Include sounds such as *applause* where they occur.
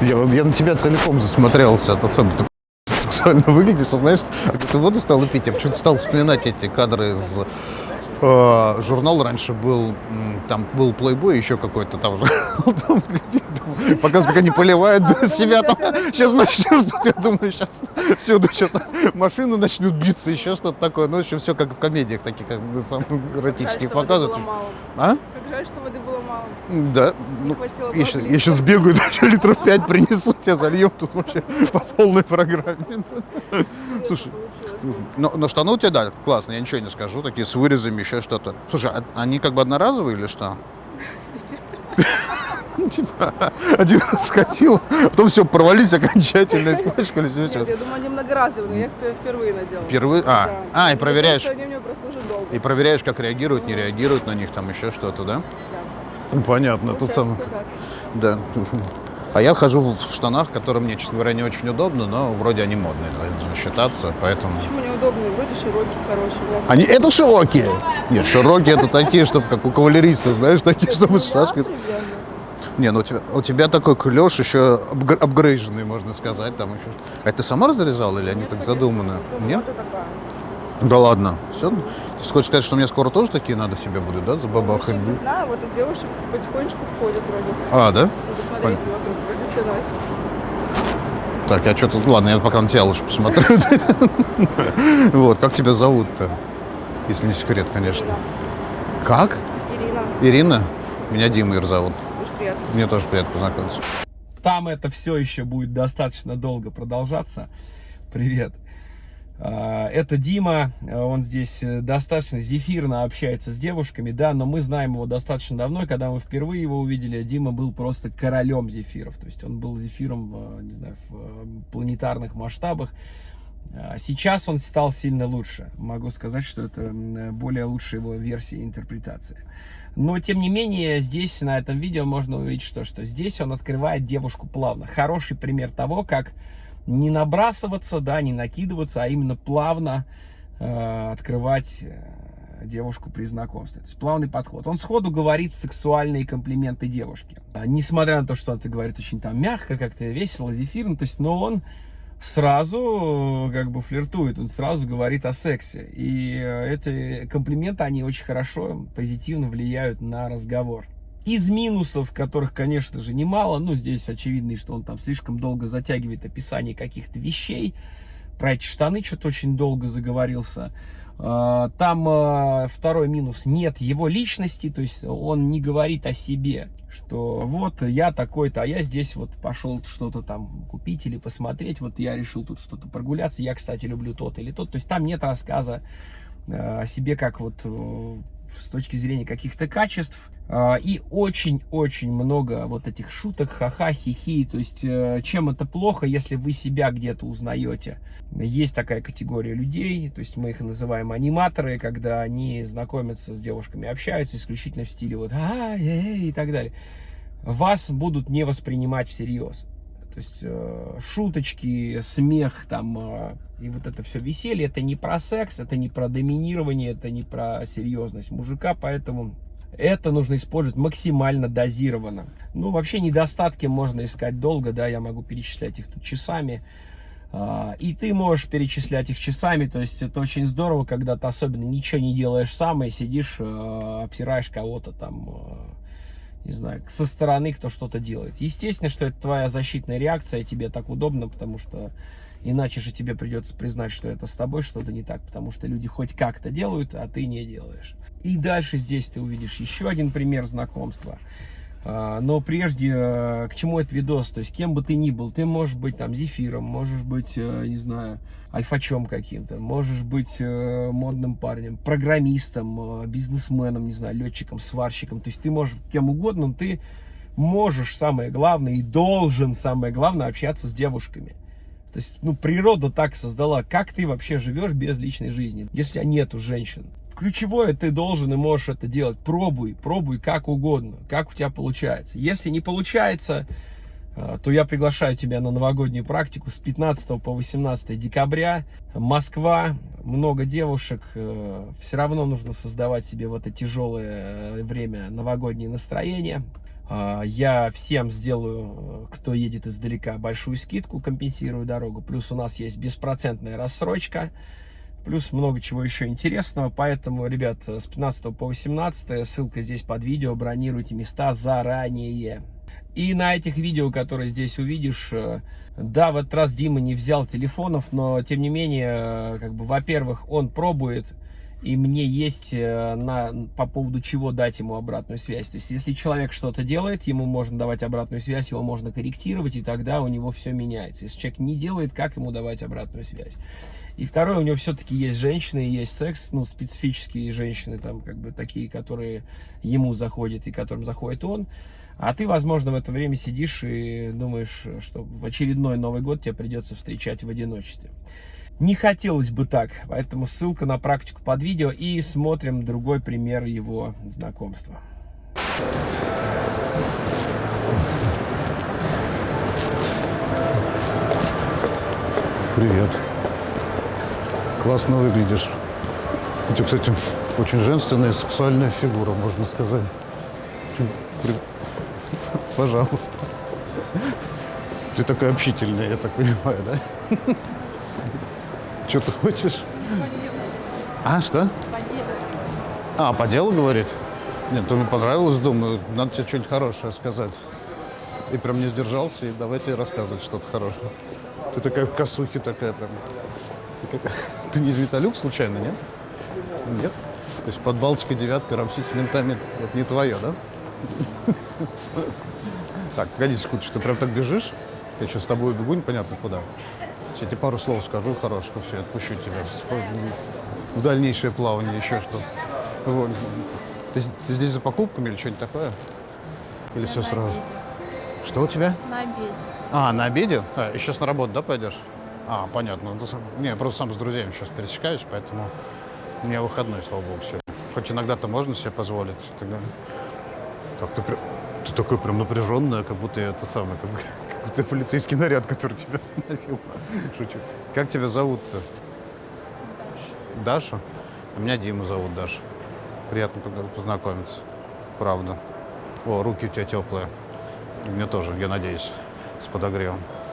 Я, я на тебя целиком засмотрелся, это особо ты сексуально выглядишь, а знаешь, а ты воду стал пить, я почему-то стал вспоминать эти кадры из э, журнала раньше был, там был плейбой, еще какой-то там. *laughs* Там, Показывают, как они поливают *laughs* себя там. сейчас Сейчас начнешь ждать, я думаю, сейчас всюду сейчас машины начнут биться, еще что-то такое. Ну, в общем, все как в комедиях таких, как самых эротических показывают. А? Как жаль, что воды было мало. Да. Ну, я, щас- я сейчас бегаю, *laughs* еще литров 5 принесу, тебя зальем тут вообще по полной программе. Слушай, но, но штаны у тебя, да, классно, я ничего не скажу, такие с вырезами, еще что-то. Слушай, а они как бы одноразовые или что? *laughs* Типа, *laughs* один раз сходил, потом все, порвались окончательно, испачкались, Нет, я думаю, они многоразовые, но я их впервые надела. Впервые? А, Да. а, и Ну, проверяешь, Они меня прослужат долго. и проверяешь, как реагируют, не реагируют на них, там еще что-то, да? Да. Ну, понятно, тут сам... Да. А я хожу в штанах, которые мне, честно говоря, не очень удобно, но вроде они модные должны считаться, поэтому... Почему неудобные? Вроде широкие, хорошие. да. Они это широкие? Нет, широкие это такие, чтобы как у кавалеристов, знаешь, такие, чтобы с шашкой. Не, ну у тебя, у тебя такой клеш еще апгр- апгрейженный, можно сказать, там еще. А это ты сама разрезала или они Нет, так конечно, задуманы? Нет? Да ладно. Все? Ты хочешь сказать, что мне скоро тоже такие надо себе будет, да, забабахать? Вообще, Не знаю, вот у девушек потихонечку входят вроде. А, да? Надо смотреть вокруг, вроде все носят. Так, я что-то... Ладно, я пока на тебя лучше посмотрю. *laughs* Вот, как тебя зовут-то? Если не секрет, конечно. Как? Ирина, Ирина? Меня Дима Ир зовут. Приятно. Мне тоже приятно познакомиться. Там это все еще будет достаточно долго продолжаться. Привет. А, Это Дима, он здесь э, достаточно зефирно общается с девушками, да, но мы знаем его достаточно давно, и когда мы впервые его увидели, Дима был просто королем зефиров, то есть он был зефиром, не знаю, в э, планетарных масштабах. А Сейчас он стал сильно лучше. Могу сказать, что это более лучшая его версия интерпретации. Но, тем не менее, здесь, на этом видео, можно увидеть, что, что здесь он открывает девушку плавно. Хороший пример того, как не набрасываться, да, не накидываться, а именно плавно э, открывать э, девушку при знакомстве. То есть плавный подход. Он сходу говорит сексуальные комплименты девушке. А, Несмотря на то, что он это говорит очень там мягко, как-то весело, зефирно, то есть, но он сразу как бы флиртует, он сразу говорит о сексе. И э, эти комплименты, они очень хорошо, позитивно влияют на разговор. Из минусов, которых, конечно же, немало, ну, здесь очевидно, что он там слишком долго затягивает описание каких-то вещей. Про эти штаны что-то очень долго заговорился. А, Там а, второй минус, нет его личности, то есть он не говорит о себе, что вот я такой-то, а я здесь вот пошел что-то там купить или посмотреть, вот я решил тут что-то прогуляться, я, кстати, люблю тот или тот, то есть там нет рассказа э, о себе как вот э, с точки зрения каких-то качеств, А, и очень-очень много вот этих шуток, ха-ха, хи-хи, то есть э, чем это плохо, если вы себя где-то узнаете. Есть такая категория людей, то есть мы их называем аниматоры, когда они знакомятся с девушками, общаются исключительно в стиле вот а эй, и так далее. Вас будут не воспринимать всерьез. То есть э, шуточки, смех там э, и вот это все веселье, это не про секс, это не про доминирование, это не про серьезность мужика, поэтому это нужно использовать максимально дозированно. Ну, вообще недостатки можно искать долго, да, я могу перечислять их тут часами. А, И ты можешь перечислять их часами, то есть это очень здорово, когда ты особенно ничего не делаешь сам и сидишь, э, обсираешь кого-то там, э, не знаю, со стороны, кто что-то делает. Естественно, что это твоя защитная реакция, тебе так удобно, потому что иначе же тебе придется признать, что это с тобой что-то не так, потому что люди хоть как-то делают, а ты не делаешь. И дальше здесь ты увидишь еще один пример знакомства. А, Но прежде, э, к чему этот видос? То есть, кем бы ты ни был, ты можешь быть там зефиром, можешь быть, э, не знаю, альфачом каким-то, можешь быть э, модным парнем, программистом, бизнесменом, не знаю, летчиком, сварщиком. То есть, ты можешь кем угодно, но ты можешь, самое главное, и должен, самое главное, общаться с девушками. То есть, ну, природа так создала, как ты вообще живешь без личной жизни, если у тебя нету женщин. Ключевое, ты должен и можешь это делать. Пробуй, пробуй как угодно, как у тебя получается. Если не получается, э, то я приглашаю тебя на новогоднюю практику с 15 по 18 декабря. Москва, много девушек. Все равно нужно создавать себе в это тяжелое э, время новогоднее настроение. Я всем сделаю, э, кто едет издалека, большую скидку, компенсирую дорогу. Плюс у нас есть беспроцентная рассрочка. Плюс много чего еще интересного. Поэтому, ребят, с 15 по 18 ссылка здесь под видео. Бронируйте места заранее. И на этих видео, которые здесь увидишь, э, да, в этот раз Дима не взял телефонов, но тем не менее, э, как бы, во-первых, он пробует, и мне есть э, на, по поводу чего дать ему обратную связь. То есть, если человек что-то делает, ему можно давать обратную связь, его можно корректировать, и тогда у него все меняется. Если человек не делает, как ему давать обратную связь? И второе, у него все-таки есть женщины, есть секс, ну, специфические женщины, там, как бы, такие, которые ему заходят и которым заходит он. А ты, возможно, в это время сидишь и думаешь, что в очередной Новый год тебе придется встречать в одиночестве. Не хотелось бы так, поэтому ссылка на практику под видео и смотрим другой пример его знакомства. Привет. Классно выглядишь. У тебя, кстати, очень женственная и сексуальная фигура, можно сказать. *laughs* Пожалуйста. Ты такая общительная, я так понимаю, да? *laughs* Что ты хочешь? А, что? А, по делу говорит? Нет, то мне понравилось, думаю, надо тебе что-нибудь хорошее сказать. И прям не сдержался, и давайте рассказывать что-то хорошее. Ты такая в косухе такая прям. Ты, как... *laughs* Ты не из Виталюк случайно, нет? Нет? То есть под Балтикой девятка рамсить с ментами, это не твое, да? *laughs* Так, погоди секунду, ты прям так бежишь? Я сейчас с тобой бегу непонятно куда. Я тебе пару слов скажу хороших, все, отпущу тебя в дальнейшее плавание, еще что. Вот. Ты, ты здесь за покупками или что-нибудь такое? Или все сразу? Что у тебя? На обеде. А, на обеде? А, и сейчас на работу, да, пойдешь? А, понятно. Ну, Не, я просто сам с друзьями сейчас пересекаюсь, поэтому у меня выходной, слава богу, все. Хоть иногда-то можно себе позволить. и так ты, ты такой прям напряженная, как будто это самое, как, *laughs* как будто полицейский наряд, который тебя *laughs* остановил. Шучу. Как тебя зовут-то? Даша. А меня Дима зовут Даша. Приятно познакомиться. Правда. О, руки у тебя теплые. И мне тоже, я надеюсь, с подогревом.